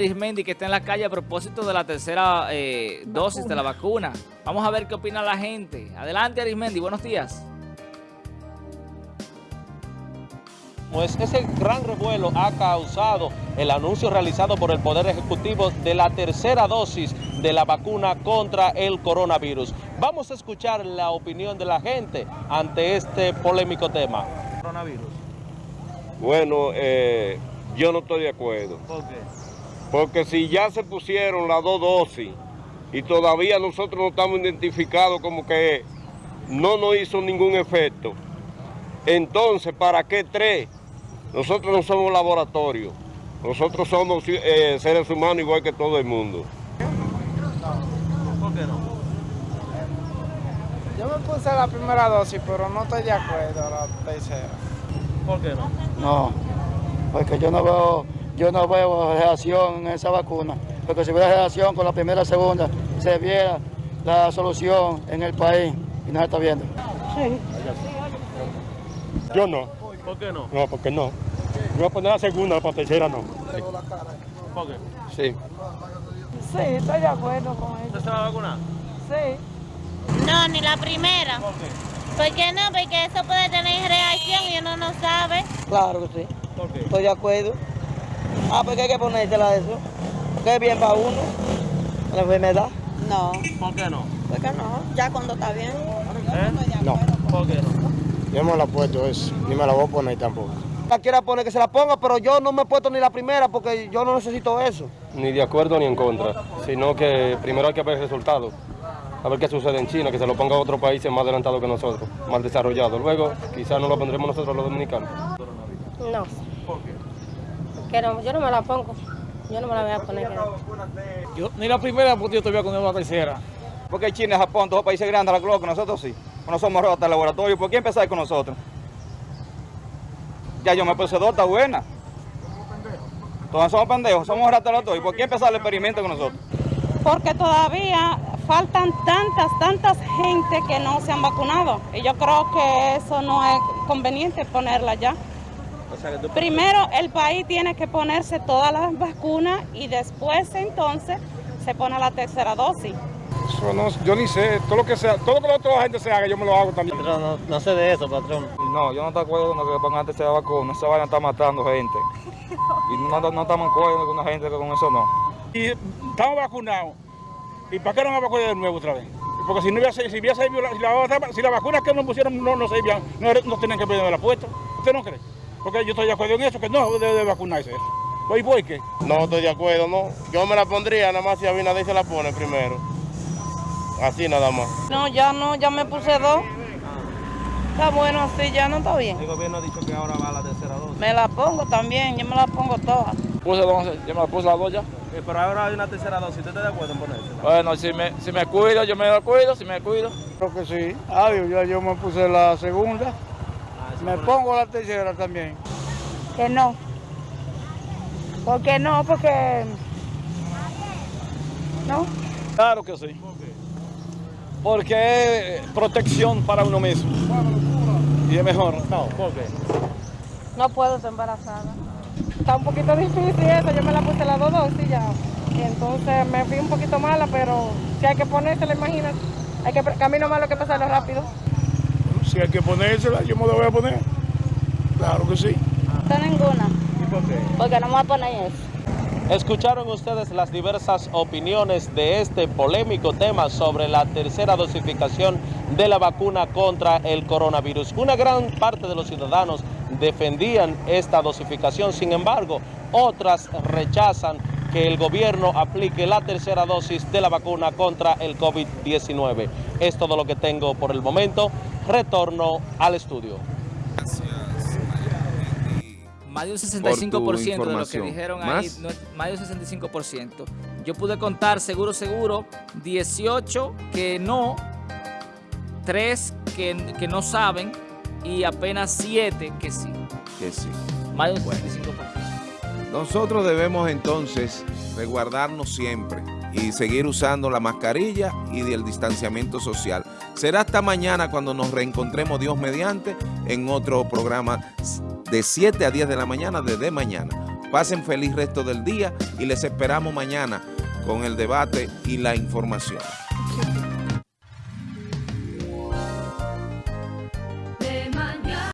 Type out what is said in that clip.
Arismendi que está en la calle a propósito de la tercera eh, dosis de la vacuna. Vamos a ver qué opina la gente. Adelante Arismendi, buenos días. Pues ese gran revuelo ha causado el anuncio realizado por el Poder Ejecutivo de la tercera dosis de la vacuna contra el coronavirus. Vamos a escuchar la opinión de la gente ante este polémico tema. Coronavirus. Bueno, eh, yo no estoy de acuerdo. ¿Por qué? Porque si ya se pusieron las dos dosis y todavía nosotros no estamos identificados como que no nos hizo ningún efecto, entonces, ¿para qué tres? Nosotros no somos laboratorio. Nosotros somos eh, seres humanos igual que todo el mundo. ¿Por qué no? Yo me puse la primera dosis, pero no estoy de acuerdo a la tercera. ¿Por qué no? No, porque yo no veo, yo no veo reacción en esa vacuna. Porque si hubiera reacción con la primera y segunda, se viera la solución en el país y no se está viendo. Yo no, ¿Por qué no? no, porque no. Yo voy a poner la segunda, la tercera no. ¿Por qué? Sí. Sí, estoy de acuerdo con eso. ¿Usted se va a vacunar? Sí. No, ni la primera. ¿Por qué? ¿Por qué no? Porque eso puede tener reacción y uno no sabe. Claro que sí, ¿Por qué? estoy de acuerdo. Ah, porque hay que ponérsela eso. Porque es bien para uno, la enfermedad. No, ¿Por qué no? porque no, ya cuando está bien. ¿Eh? No, ¿Por qué no? yo no me la he puesto eso, ni me la voy a poner tampoco. La quiera poner que se la ponga, pero yo no me he puesto ni la primera porque yo no necesito eso. Ni de acuerdo ni en contra, sino que primero hay que ver el resultado. A ver qué sucede en China, que se lo ponga a otro país más adelantado que nosotros, más desarrollado. Luego, quizás no lo pondremos nosotros los dominicanos. No. ¿Por qué? Que no, yo no me la pongo. Yo no me la voy a poner. Yo, ni la primera, porque yo todavía con la tercera. Porque China, Japón, todos los países grandes, la globo, nosotros sí. No somos hasta el laboratorio. ¿Por qué empezar con nosotros? Ya yo me puse dos, está buena. Todos somos pendejos, somos laboratorios. ¿Por qué empezar el experimento con nosotros? Porque todavía faltan tantas, tantas gente que no se han vacunado. Y yo creo que eso no es conveniente ponerla ya. O sea, que tú... Primero el país tiene que ponerse todas las vacunas y después entonces se pone la tercera dosis. Eso no, yo ni sé, todo lo que sea, todo lo que la otra gente se haga, yo me lo hago también. Patrón, no, no sé de eso, patrón. No, yo no estoy de acuerdo con lo que pongan tercera vacuna. Esa vaina está matando gente. Y no, no estamos de acuerdo con la gente que con eso no. Y estamos vacunados. ¿Y para qué no me vacunar de nuevo otra vez? Porque si no hubiera, si hubiera servido la, si la, si la vacuna que nos pusieron no, no servían, no, no tenían que pedirme la puesta. ¿Usted no cree? Porque yo estoy de acuerdo en eso, que no debe de vacunarse. ¿Voy, voy qué? No estoy de acuerdo, no. Yo me la pondría nada más si Abinader se la pone primero. Así nada más. No, ya no, ya me puse dos. Está bueno así, ya no está bien. El gobierno ha dicho que ahora va a la tercera dosis. Me la pongo también, yo me la pongo todas. Puse dos, yo me la puse las dos ya. Eh, pero ahora hay una tercera dosis. ¿Usted está de acuerdo en ponérsela? Bueno, si me, si me cuido, yo me cuido, si me cuido. Creo que sí. Adiós, ya yo me puse la segunda. Me pongo la tercera también. Que no. ¿Por qué no? Porque... ¿No? Claro que sí. Porque es protección para uno mismo. Y es mejor. No, ¿por qué? No puedo estar embarazada. Está un poquito difícil eso, yo me la puse las dos dosis ya. Y entonces me fui un poquito mala, pero si hay que ponérsela, imagínate. Hay que camino malo que pasarlo rápido. Si hay que ponérsela, yo me la voy a poner. Claro que sí. No ninguna. ¿Y por qué? Porque no me voy a poner eso. Escucharon ustedes las diversas opiniones de este polémico tema sobre la tercera dosificación de la vacuna contra el coronavirus. Una gran parte de los ciudadanos defendían esta dosificación, sin embargo, otras rechazan que el gobierno aplique la tercera dosis de la vacuna contra el COVID-19. Es todo lo que tengo por el momento. Retorno al estudio. Más de un Por 65% tu de lo que dijeron ahí, ¿Más? no- más de un 65%. Yo pude contar seguro, seguro, 18 que no, 3 que, que no saben y apenas 7 que sí. Que sí. Más de un 65%. Nosotros debemos entonces resguardarnos siempre y seguir usando la mascarilla y el distanciamiento social. Será hasta mañana cuando nos reencontremos Dios mediante en otro programa de 7 a 10 de la mañana desde mañana. Pasen feliz resto del día y les esperamos mañana con el debate y la información.